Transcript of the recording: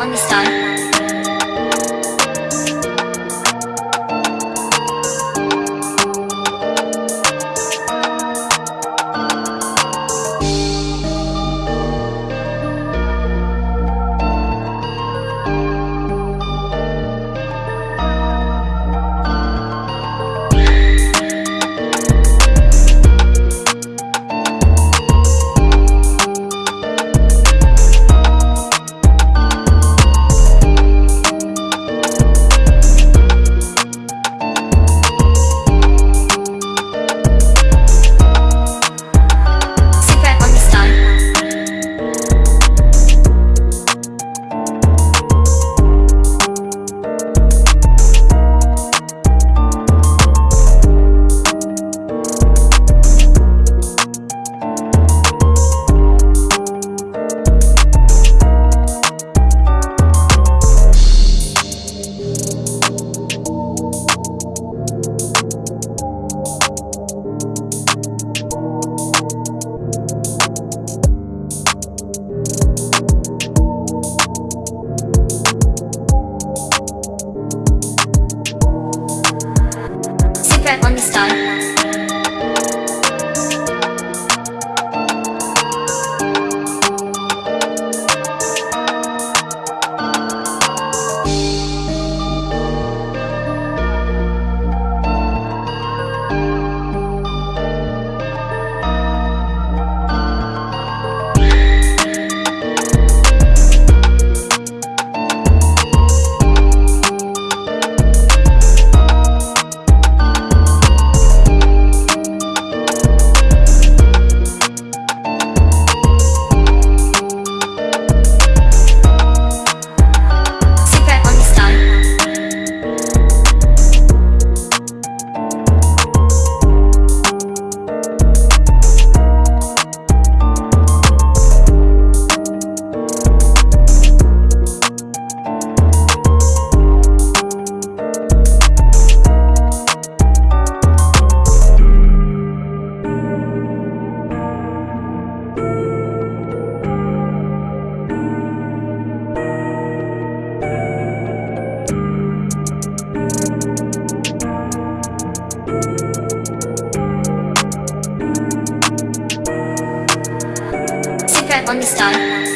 On the start. Super Star.